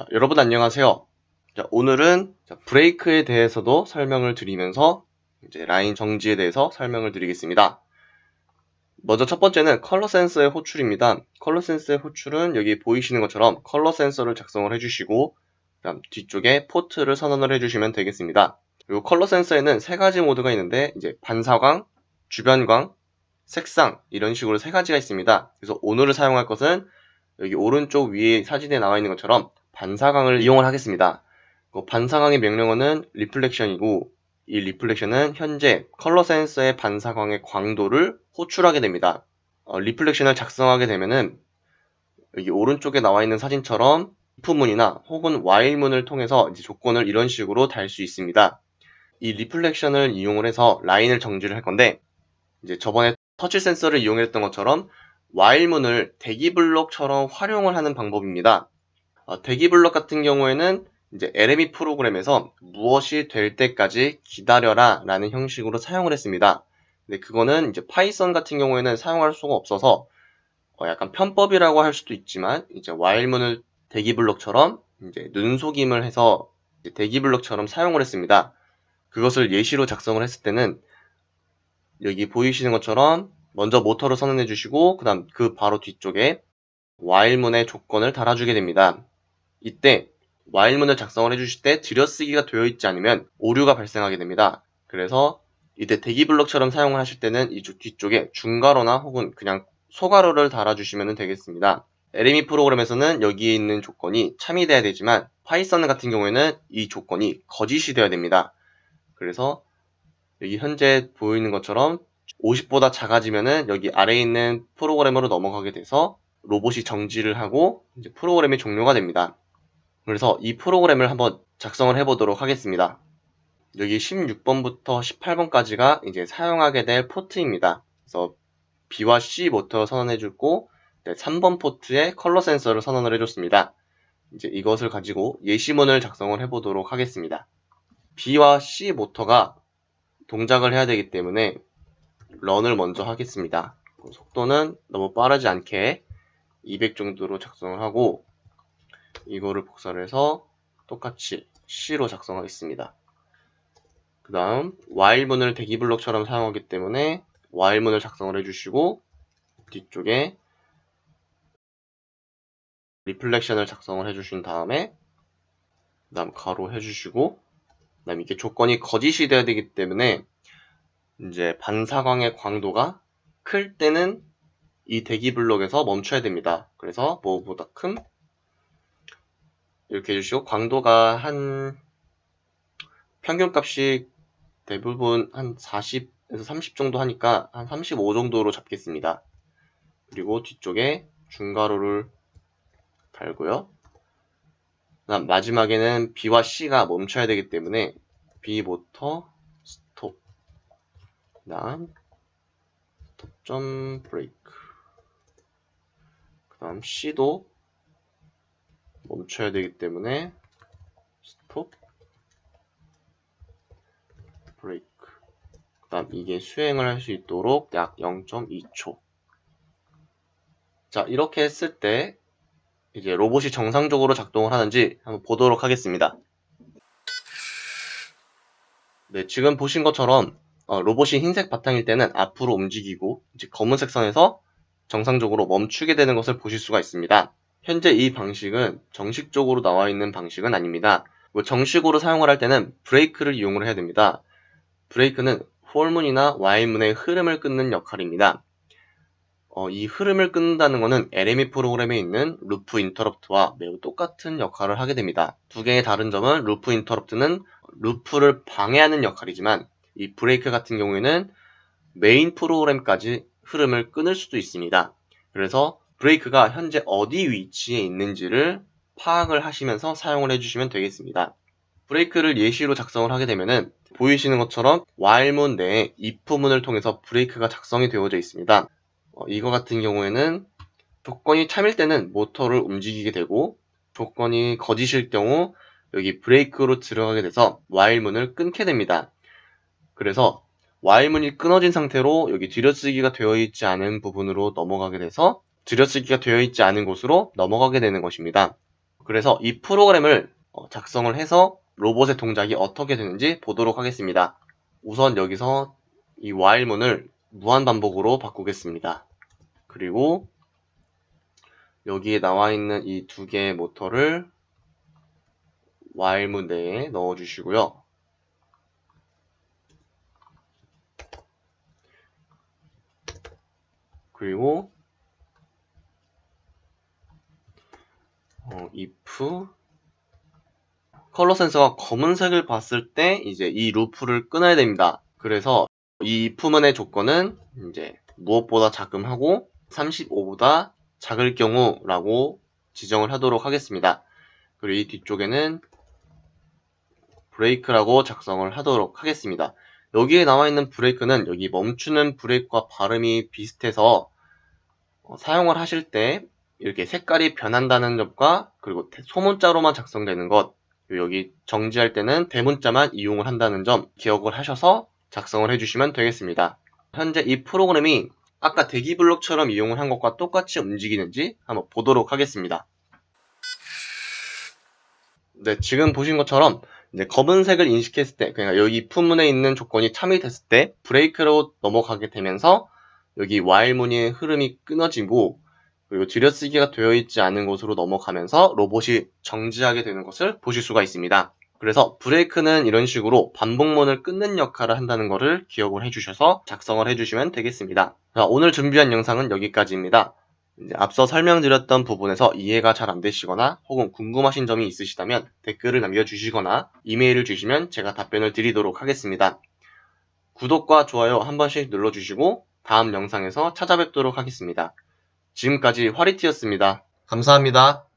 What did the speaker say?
자, 여러분 안녕하세요. 자, 오늘은 자, 브레이크에 대해서도 설명을 드리면서 이제 라인 정지에 대해서 설명을 드리겠습니다. 먼저 첫 번째는 컬러 센서의 호출입니다. 컬러 센서의 호출은 여기 보이시는 것처럼 컬러 센서를 작성을 해주시고 그다음 뒤쪽에 포트를 선언을 해주시면 되겠습니다. 그리고 컬러 센서에는 세 가지 모드가 있는데 이제 반사광, 주변광, 색상 이런 식으로 세 가지가 있습니다. 그래서 오늘 사용할 것은 여기 오른쪽 위에 사진에 나와 있는 것처럼 반사광을 이용을 하겠습니다. 그 반사광의 명령어는 reflection이고 이 reflection은 현재 컬러 센서의 반사광의 광도를 호출하게 됩니다. 어, reflection을 작성하게 되면은 여기 오른쪽에 나와 있는 사진처럼 if문이나 혹은 while문을 통해서 조건을 이런 식으로 달 수 있습니다. 이 reflection을 이용을 해서 라인을 정지를 할 건데 이제 저번에 터치 센서를 이용했던 것처럼 while문을 대기 블록처럼 활용을 하는 방법입니다. 어, 대기 블록 같은 경우에는 이제 LME 프로그램에서 무엇이 될 때까지 기다려라 라는 형식으로 사용을 했습니다. 근데 그거는 이제 파이썬 같은 경우에는 사용할 수가 없어서 어 약간 편법이라고 할 수도 있지만 이제 while문을 대기 블록처럼 이제 눈속임을 해서 대기 블록처럼 사용을 했습니다. 그것을 예시로 작성을 했을 때는 여기 보이시는 것처럼 먼저 모터를 선언해 주시고 그 다음 그 바로 뒤쪽에 while문의 조건을 달아주게 됩니다. 이때 while문을 작성을 해주실 때 들여쓰기가 되어 있지 않으면 오류가 발생하게 됩니다. 그래서 이때 대기 블록처럼 사용을 하실 때는 이 뒤쪽에 중괄호나 혹은 그냥 소괄호를 달아주시면 되겠습니다. LME 프로그램에서는 여기에 있는 조건이 참이 돼야 되지만 파이썬 같은 경우에는 이 조건이 거짓이 되어야 됩니다. 그래서 여기 현재 보이는 것처럼 50보다 작아지면은 여기 아래에 있는 프로그램으로 넘어가게 돼서 로봇이 정지를 하고 프로그램이 종료가 됩니다. 그래서 이 프로그램을 한번 작성을 해보도록 하겠습니다. 여기 16번부터 18번까지가 이제 사용하게 될 포트입니다. 그래서 B와 C 모터 선언해주고 3번 포트에 컬러 센서를 선언을 해줬습니다. 이제 이것을 가지고 예시문을 작성을 해보도록 하겠습니다. B와 C 모터가 동작을 해야 되기 때문에 런을 먼저 하겠습니다. 속도는 너무 빠르지 않게 200 정도로 작성을 하고 이거를 복사를 해서 똑같이 C로 작성하겠습니다. 그 다음 while문을 대기블록처럼 사용하기 때문에 while문을 작성을 해주시고 뒤쪽에 리플렉션을 작성을 해주신 다음에 그 다음 가로 해주시고 그 다음 이게 조건이 거짓이 돼야 되기 때문에 이제 반사광의 광도가 클 때는 이 대기 블록에서 멈춰야 됩니다. 그래서 뭐보다 큰 이렇게 해주시고 광도가 한 평균값이 대부분 한 40에서 30 정도 하니까 한 35 정도로 잡겠습니다. 그리고 뒤쪽에 중괄호를 달고요. 그다음 마지막에는 B와 C가 멈춰야 되기 때문에 B 모터 스톱 그다음 스톱 점 브레이크 그다음 C도 멈춰야 되기 때문에 스톱 브레이크. 그 다음 이게 수행을 할 수 있도록 약 0.2초. 자 이렇게 했을 때 이제 로봇이 정상적으로 작동을 하는지 한번 보도록 하겠습니다. 네 지금 보신 것처럼 어, 로봇이 흰색 바탕일 때는 앞으로 움직이고 이제 검은색 선에서 정상적으로 멈추게 되는 것을 보실 수가 있습니다 현재 이 방식은 정식적으로 나와 있는 방식은 아닙니다. 뭐 정식으로 사용을 할 때는 break를 이용을 해야 됩니다. break는 폴문이나 Y문의 흐름을 끊는 역할입니다. 어, 이 흐름을 끊는다는 것은 LME 프로그램에 있는 loop interrupt와 매우 똑같은 역할을 하게 됩니다. 두 개의 다른 점은 loop interrupt는 루프를 방해하는 역할이지만 이 브레이크 같은 경우에는 메인 프로그램까지 흐름을 끊을 수도 있습니다. 그래서 break가 현재 어디 위치에 있는지를 파악을 하시면서 사용을 해주시면 되겠습니다. 브레이크를 예시로 작성을 하게 되면은 보이시는 것처럼 while문 내에 if문을 통해서 브레이크가 작성이 되어져 있습니다. 어, 이거 같은 경우에는 조건이 참일 때는 모터를 움직이게 되고 조건이 거짓일 경우 여기 브레이크로 들어가게 돼서 while문을 끊게 됩니다. 그래서 while문이 끊어진 상태로 여기 뒤려쓰기가 되어 있지 않은 부분으로 넘어가게 돼서 들여쓰기가 되어 있지 않은 곳으로 넘어가게 되는 것입니다. 그래서 이 프로그램을 어, 작성을 해서 로봇의 동작이 어떻게 되는지 보도록 하겠습니다. 우선 여기서 이 while문을 무한 반복으로 바꾸겠습니다. 그리고 여기에 나와 있는 이 두 개의 모터를 while문 내에 넣어 주시고요. 그리고 if 컬러 센서가 검은색을 봤을 때 이제 이 루프를 끊어야 됩니다. 그래서 이 if문의 조건은 이제 무엇보다 작음하고 35보다 작을 경우라고 지정을 하도록 하겠습니다. 그리고 이 뒤쪽에는 브레이크라고 작성을 하도록 하겠습니다. 여기에 나와 있는 브레이크는 여기 멈추는 브레이크와 발음이 비슷해서 어, 사용을 하실 때 이렇게 색깔이 변한다는 점과 그리고 소문자로만 작성되는 것 여기 정지할 때는 대문자만 이용을 한다는 점 기억을 하셔서 작성을 해주시면 되겠습니다. 현재 이 프로그램이 아까 대기 블록처럼 이용을 한 것과 똑같이 움직이는지 한번 보도록 하겠습니다. 네, 지금 보신 것처럼 이제 검은색을 인식했을 때, 그러니까 여기 품문에 있는 조건이 참이 됐을 때 브레이크로 넘어가게 되면서 여기 while 문의 흐름이 끊어지고 그리고 들여쓰기가 되어 있지 않은 곳으로 넘어가면서 로봇이 정지하게 되는 것을 보실 수가 있습니다. 그래서 브레이크는 이런 식으로 반복문을 끊는 역할을 한다는 것을 기억을 해주셔서 작성을 해주시면 되겠습니다. 자, 오늘 준비한 영상은 여기까지입니다. 앞서 설명드렸던 부분에서 이해가 잘 안 되시거나 혹은 궁금하신 점이 있으시다면 댓글을 남겨주시거나 이메일을 주시면 제가 답변을 드리도록 하겠습니다. 구독과 좋아요 한 번씩 눌러주시고 다음 영상에서 찾아뵙도록 하겠습니다. 지금까지 화리티였습니다. 감사합니다.